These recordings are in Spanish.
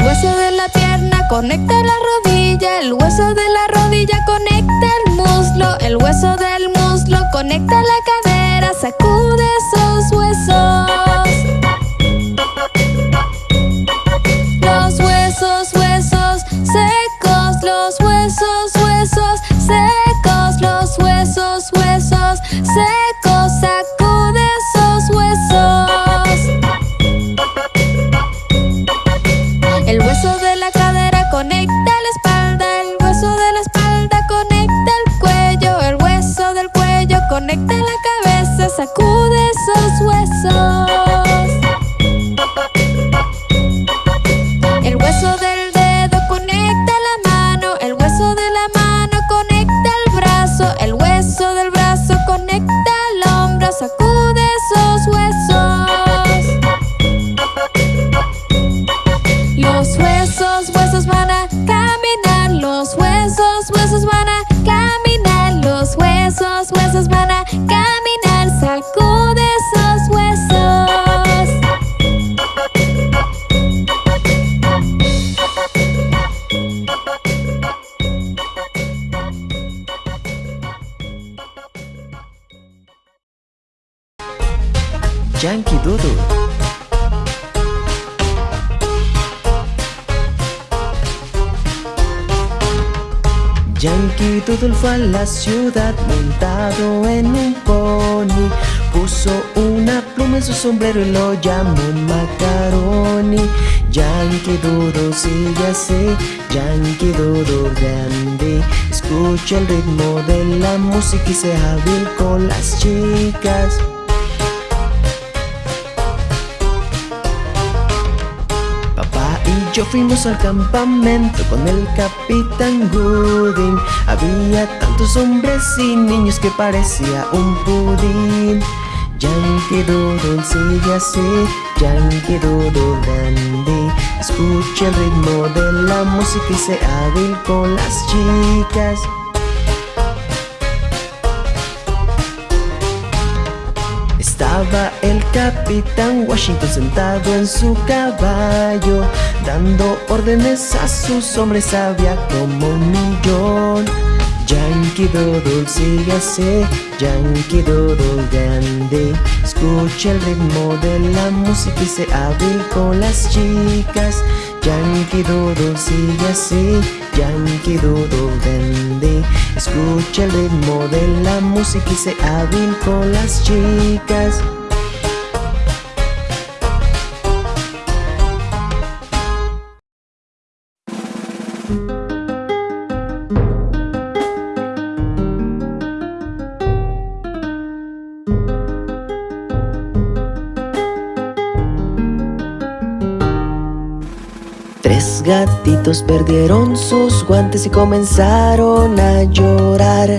hueso de la pierna conecta la rodilla El hueso de la rodilla conecta el muslo El hueso del muslo conecta la cadera Sacude esos huesos. Los huesos, huesos secos Los huesos, huesos secos Los huesos, huesos secos huesos Yankee Doodle fue a la ciudad montado en un pony. Puso una pluma en su sombrero y lo llamó Macaroni. Yankee Doodle sigue así, Yankee Doodle grande. Escucha el ritmo de la música y sea hábil con las chicas yo fuimos al campamento con el capitán Gooding. Había tantos hombres y niños que parecía un pudín. Yankee Doodle sigue así, Yankee Doodle grande Escucha el ritmo de la música y sea hábil con las chicas El capitán Washington sentado en su caballo Dando órdenes a sus hombres había como un millón. Yankee Doodle sigue así, Yankee Doodle grande. Escucha el ritmo de la música y sé hábil con las chicas Yankee Doodle sigue así, Yankee Doodle grande Escucha el ritmo de la música y sé hábil con las chicas gatitos perdieron sus guantes y comenzaron a llorar.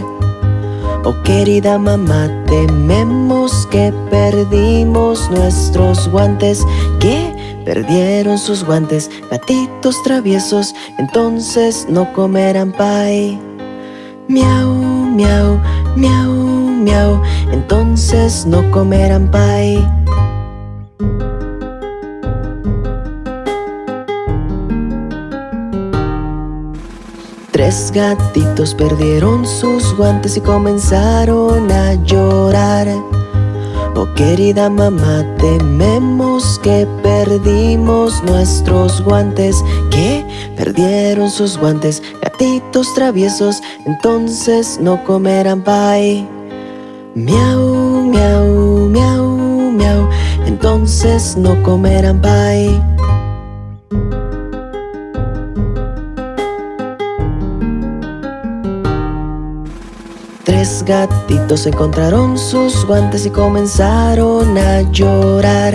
Oh querida mamá, tememos que perdimos nuestros guantes. ¿Qué? Perdieron sus guantes, gatitos traviesos Entonces no comerán pie Miau, miau, miau, miau Entonces no comerán pie Tres gatitos perdieron sus guantes y comenzaron a llorar. Oh querida mamá, tememos que perdimos nuestros guantes. ¿Qué? Perdieron sus guantes, gatitos traviesos Entonces no comerán pie Miau, miau, miau, miau Entonces no comerán pie Tres gatitos encontraron sus guantes y comenzaron a llorar.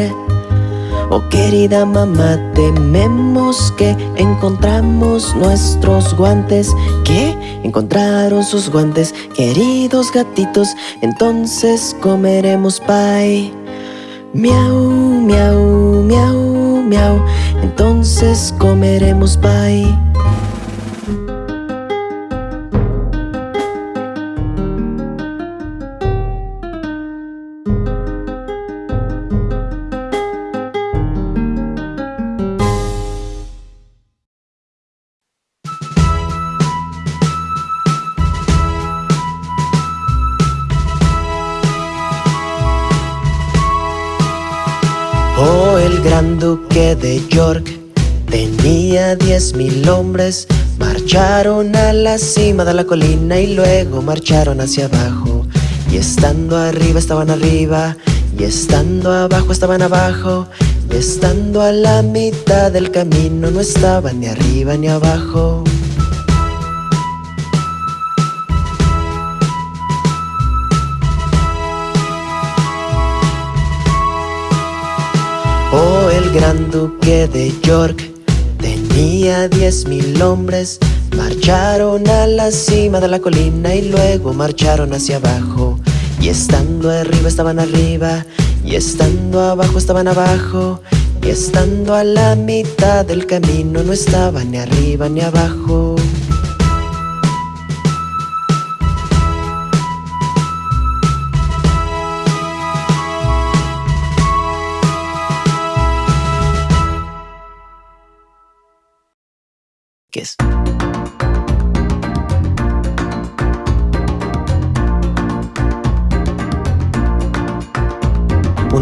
Oh querida mamá, tememos que encontramos nuestros guantes. ¿Qué? Encontraron sus guantes, queridos gatitos Entonces comeremos pie Miau, miau, miau, miau Entonces comeremos pie de York. Tenía diez mil hombres Marcharon a la cima de la colina y luego marcharon hacia abajo. Y estando arriba estaban arriba y estando abajo estaban abajo. Y estando a la mitad del camino no estaban ni arriba ni abajo el gran duque de York. Tenía diez mil hombres Marcharon a la cima de la colina y luego marcharon hacia abajo. Y estando arriba estaban arriba y estando abajo estaban abajo. Y estando a la mitad del camino no estaban ni arriba ni abajo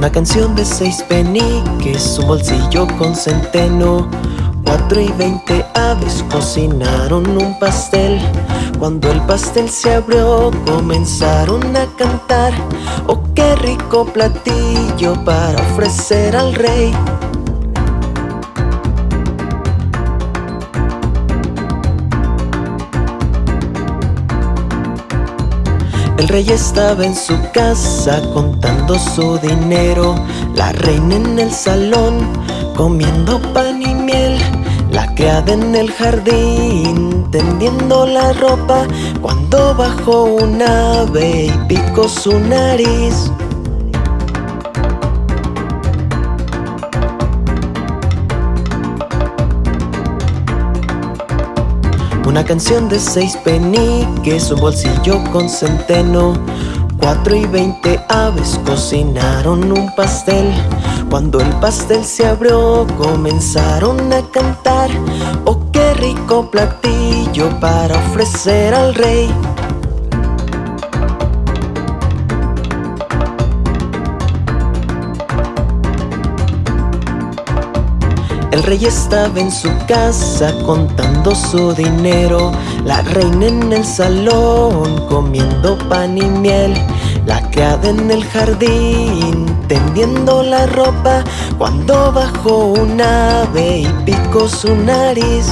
Una canción de seis peniques, un bolsillo con centeno. Cuatro y veinte aves cocinaron un pastel. Cuando el pastel se abrió comenzaron a cantar. Oh qué rico platillo para ofrecer al rey El rey estaba en su casa contando su dinero. La reina en el salón comiendo pan y miel. La criada en el jardín tendiendo la ropa. Cuando bajó un ave y picó su nariz Una canción de seis peniques, un bolsillo con centeno. Cuatro y veinte aves cocinaron un pastel. Cuando el pastel se abrió comenzaron a cantar. Oh qué rico platillo para ofrecer al rey El rey estaba en su casa contando su dinero. La reina en el salón comiendo pan y miel. La criada en el jardín tendiendo la ropa. Cuando bajó un ave y picó su nariz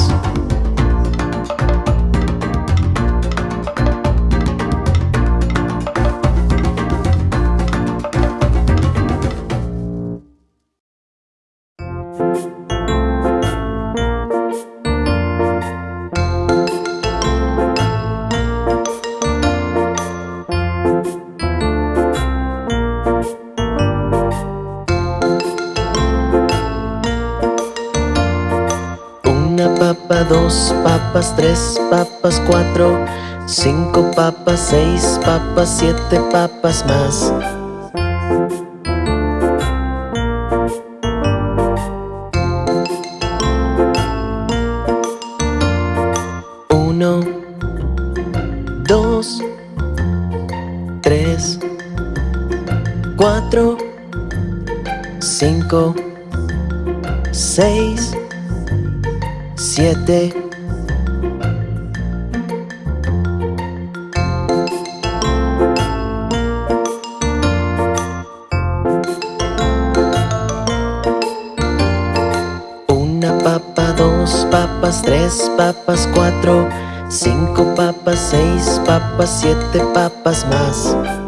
dos papas, tres papas, cuatro Cinco papas, seis papas, siete papas más. Uno Dos Tres Cuatro Cinco Seis Siete. Una papa, dos papas, tres papas, cuatro Cinco papas, seis papas, siete papas más